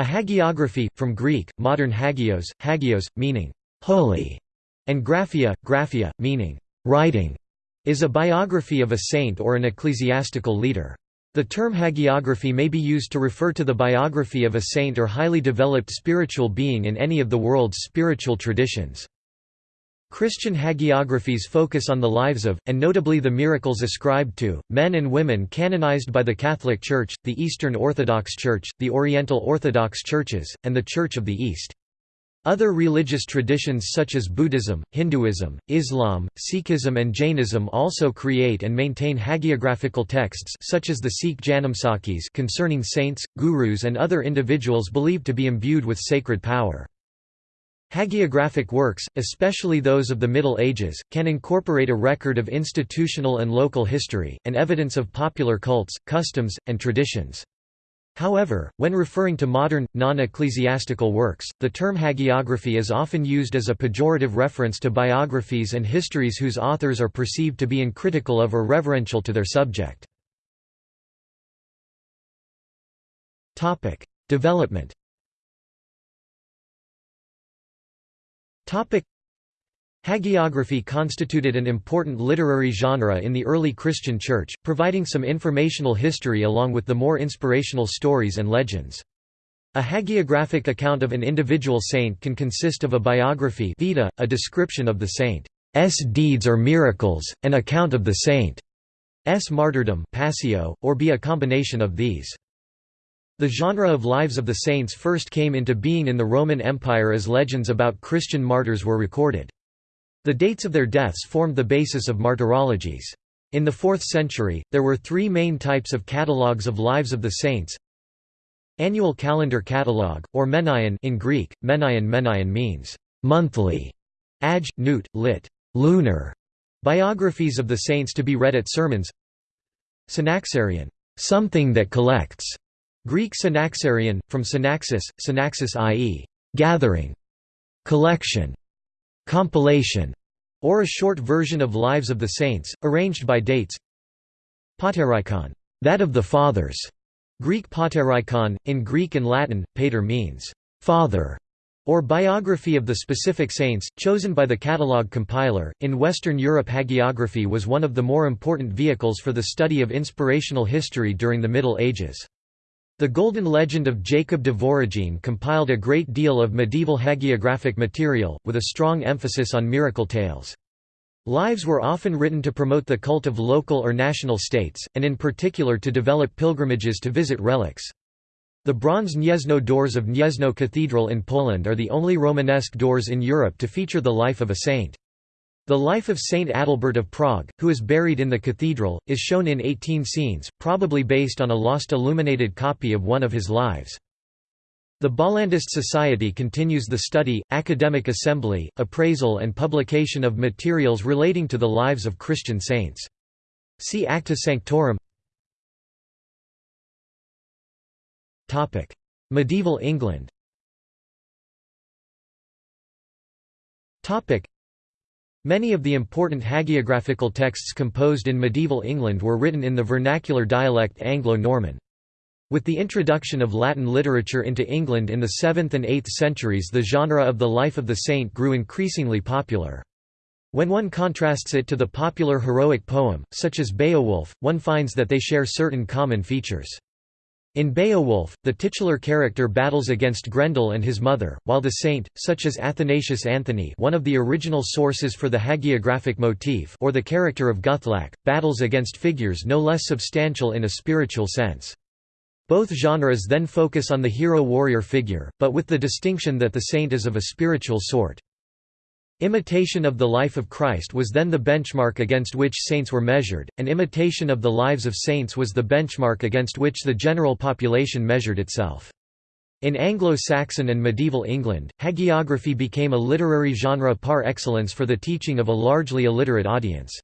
A hagiography, from Greek, modern hagios, hagios, meaning holy, and graphia, graphia, meaning writing, is a biography of a saint or an ecclesiastical leader. The term hagiography may be used to refer to the biography of a saint or highly developed spiritual being in any of the world's spiritual traditions. Christian hagiographies focus on the lives of, and notably the miracles ascribed to, men and women canonized by the Catholic Church, the Eastern Orthodox Church, the Oriental Orthodox Churches, and the Church of the East. Other religious traditions such as Buddhism, Hinduism, Islam, Sikhism and Jainism also create and maintain hagiographical texts such as the Sikh Janamsakhis concerning saints, gurus and other individuals believed to be imbued with sacred power. Hagiographic works, especially those of the Middle Ages, can incorporate a record of institutional and local history, and evidence of popular cults, customs, and traditions. However, when referring to modern, non-ecclesiastical works, the term hagiography is often used as a pejorative reference to biographies and histories whose authors are perceived to be uncritical of or reverential to their subject. Development Hagiography constituted an important literary genre in the early Christian Church, providing some informational history along with the more inspirational stories and legends. A hagiographic account of an individual saint can consist of a biography vita, a description of the saint's deeds or miracles, an account of the saint's martyrdom passio, or be a combination of these. The genre of lives of the saints first came into being in the Roman Empire as legends about Christian martyrs were recorded. The dates of their deaths formed the basis of martyrologies. In the 4th century, there were three main types of catalogues of lives of the saints. Annual calendar catalogue, or menaion in Greek, menaion menaion means monthly, ag, newt, lit. lunar, biographies of the saints to be read at sermons Synaxarion, something that collects, Greek synaxarion, from synaxis, synaxis i.e., gathering, collection, compilation, or a short version of Lives of the Saints, arranged by dates. Paterikon, that of the fathers. Greek paterikon, in Greek and Latin, pater means father, or biography of the specific saints, chosen by the catalogue compiler. In Western Europe, hagiography was one of the more important vehicles for the study of inspirational history during the Middle Ages. The Golden Legend of Jacob de Voragine compiled a great deal of medieval hagiographic material, with a strong emphasis on miracle tales. Lives were often written to promote the cult of local or national states, and in particular to develop pilgrimages to visit relics. The bronze Gniezno doors of Gniezno Cathedral in Poland are the only Romanesque doors in Europe to feature the life of a saint. The life of Saint Adalbert of Prague, who is buried in the cathedral, is shown in 18 scenes, probably based on a lost illuminated copy of one of his lives. The Bollandist Society continues the study, academic assembly, appraisal and publication of materials relating to the lives of Christian saints. See Acta Sanctorum Medieval England Many of the important hagiographical texts composed in medieval England were written in the vernacular dialect Anglo-Norman. With the introduction of Latin literature into England in the 7th and 8th centuries the genre of the life of the saint grew increasingly popular. When one contrasts it to the popular heroic poem, such as Beowulf, one finds that they share certain common features. In Beowulf, the titular character battles against Grendel and his mother, while the saint, such as Athanasius Anthony one of the original sources for the hagiographic motif or the character of Guthlac, battles against figures no less substantial in a spiritual sense. Both genres then focus on the hero-warrior figure, but with the distinction that the saint is of a spiritual sort. Imitation of the life of Christ was then the benchmark against which saints were measured, and imitation of the lives of saints was the benchmark against which the general population measured itself. In Anglo-Saxon and medieval England, hagiography became a literary genre par excellence for the teaching of a largely illiterate audience.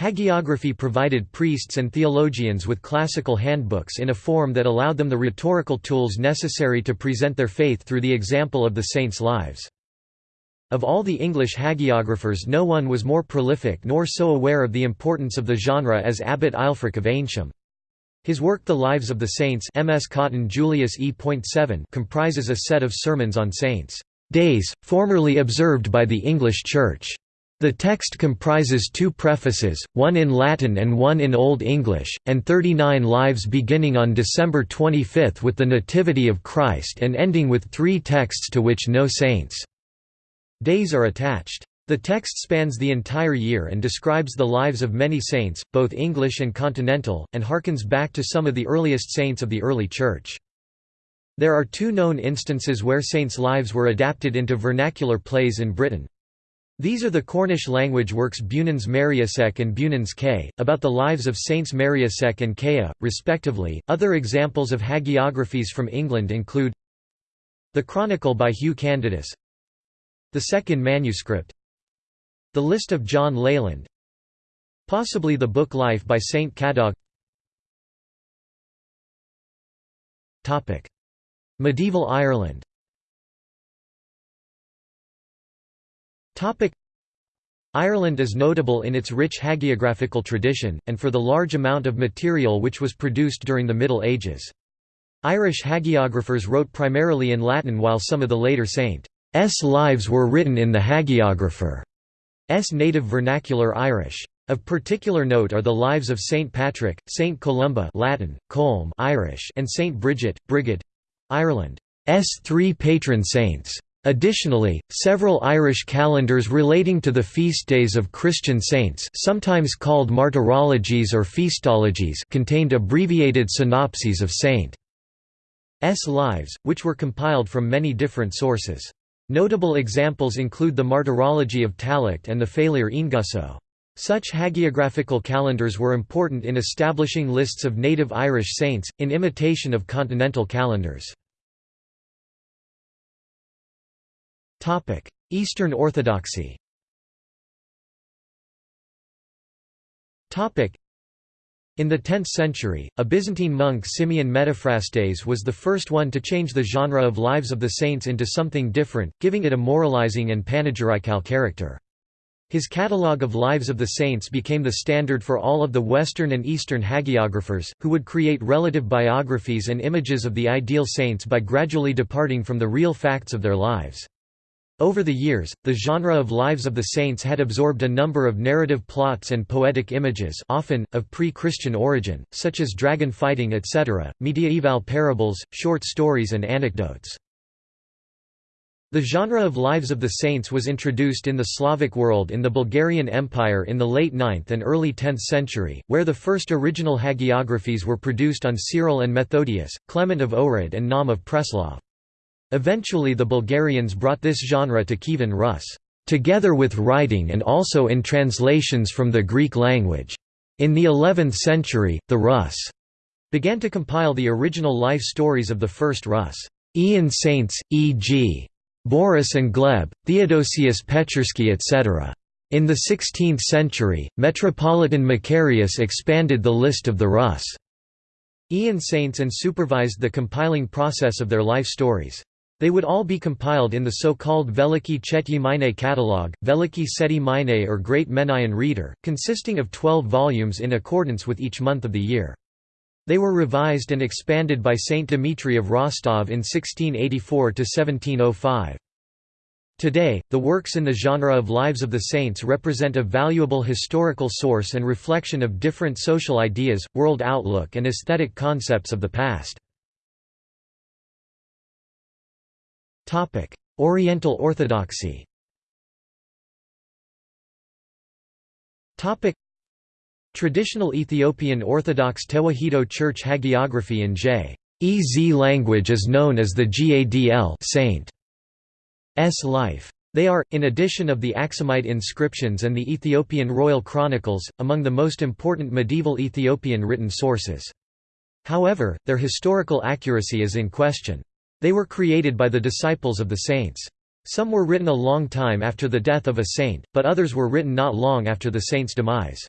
Hagiography provided priests and theologians with classical handbooks in a form that allowed them the rhetorical tools necessary to present their faith through the example of the saints' lives. Of all the English hagiographers no one was more prolific nor so aware of the importance of the genre as Abbot Ælfric of Eynsham. His work The Lives of the Saints MS Cotton Julius E.7 comprises a set of sermons on saints' days, formerly observed by the English Church. The text comprises two prefaces, one in Latin and one in Old English, and 39 lives beginning on December 25 with the Nativity of Christ and ending with three texts to which no saints' days are attached. The text spans the entire year and describes the lives of many saints, both English and continental, and harkens back to some of the earliest saints of the early Church. There are two known instances where saints' lives were adapted into vernacular plays in Britain. These are the Cornish language works Beunans Meriasek and Bewnans Ke, about the lives of Saints Meriasek and Kaya, respectively. Other examples of hagiographies from England include The Chronicle by Hugh Candidus, the second manuscript, the List of John Leland Possibly the book Life by Saint Cadog. Medieval Ireland. Ireland is notable in its rich hagiographical tradition, and for the large amount of material which was produced during the Middle Ages. Irish hagiographers wrote primarily in Latin while some of the later saints' lives were written in the hagiographer. S native vernacular Irish. Of particular note are the lives of Saint Patrick, Saint Columba Latin, Colm Irish, and Saint Bridget, Brigid Ireland's three patron saints. Additionally, several Irish calendars relating to the feast days of Christian saints sometimes called martyrologies or feastologies contained abbreviated synopses of saints' lives, which were compiled from many different sources. Notable examples include the Martyrology of Tallaght and the Félire Óengusso. Such hagiographical calendars were important in establishing lists of native Irish saints, in imitation of continental calendars. Eastern Orthodoxy in the 10th century, a Byzantine monk Simeon Metaphrastes was the first one to change the genre of Lives of the Saints into something different, giving it a moralizing and panegyrical character. His catalogue of Lives of the Saints became the standard for all of the Western and Eastern hagiographers, who would create relative biographies and images of the ideal saints by gradually departing from the real facts of their lives. Over the years, the genre of Lives of the Saints had absorbed a number of narrative plots and poetic images often, of pre-Christian origin, such as dragon fighting etc., mediaeval parables, short stories and anecdotes. The genre of Lives of the Saints was introduced in the Slavic world in the Bulgarian Empire in the late 9th and early 10th century, where the first original hagiographies were produced on Cyril and Methodius, Clement of Ohrid and Naum of Preslav. Eventually the Bulgarians brought this genre to Kievan Rus, together with writing and also in translations from the Greek language. In the 11th century, the Rus began to compile the original life stories of the first Rus. Ian saints, e.g. Boris and Gleb, Theodosius Pechersky etc. In the 16th century, Metropolitan Macarius expanded the list of the Rus. Ian saints and supervised the compiling process of their life stories. They would all be compiled in the so-called Veliki Chetyi Mine catalogue, Veliki Seti Mine or Great Menaion Reader, consisting of 12 volumes in accordance with each month of the year. They were revised and expanded by Saint Dmitry of Rostov in 1684–1705. Today, the works in the genre of Lives of the Saints represent a valuable historical source and reflection of different social ideas, world outlook and aesthetic concepts of the past. Topic: Oriental Orthodoxy. Topic: Traditional Ethiopian Orthodox Tewahedo Church hagiography in J.E.Z. language is known as the Gadl Saint. S life. They are, in addition of the Aksumite inscriptions and the Ethiopian royal chronicles, among the most important medieval Ethiopian written sources. However, their historical accuracy is in question. They were created by the disciples of the saints. Some were written a long time after the death of a saint, but others were written not long after the saint's demise.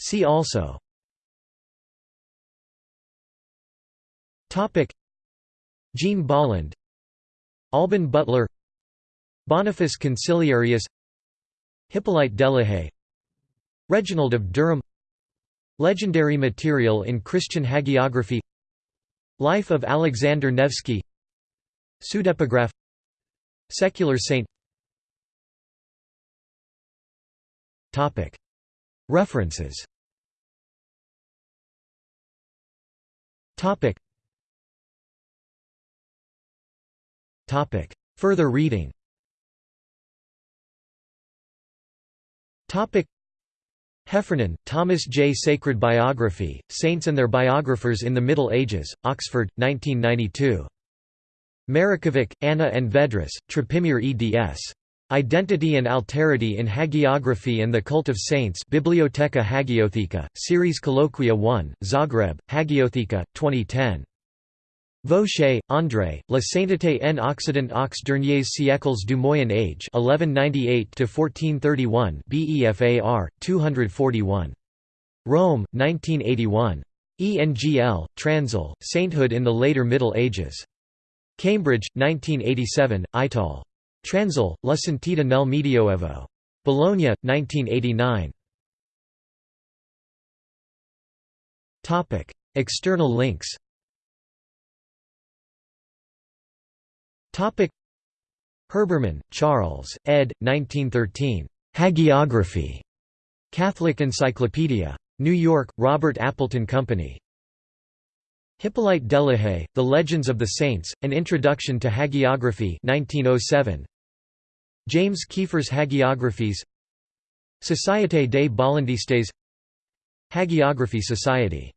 See also. Jean Bolland Alban Butler. Boniface Consiliarius. Hippolyte Delahaye. Reginald of Durham Legendary material in Christian hagiography. Life of Alexander Nevsky. Pseudepigraph. Secular saint. References. Further reading Heffernan, Thomas J. Sacred Biography, Saints and Their Biographers in the Middle Ages, Oxford, 1992. Marikovic, Anna and Vedras, Trpimir eds. Identity and Alterity in Hagiography and the Cult of Saints Bibliotheca Hagiotheca, Series Colloquia 1, Zagreb, Hagiotheca, 2010. Vauchez, André, La Sainteté en Occident aux derniers siècles du Moyen Age 1198–1431 BEFAR, 241. Rome, 1981. ENGL, Transil, Sainthood in the Later Middle Ages. Cambridge, 1987, Ital. Transil, La Santità nel Medioevo. Bologna, 1989. External links Topic Herbermann, Charles, ed. 1913. Hagiography. Catholic Encyclopedia. New York, Robert Appleton Company. Hippolyte Delahaye, The Legends of the Saints, An Introduction to Hagiography 1907. James Kiefer's Hagiographies Société des Bollandistes Hagiography Society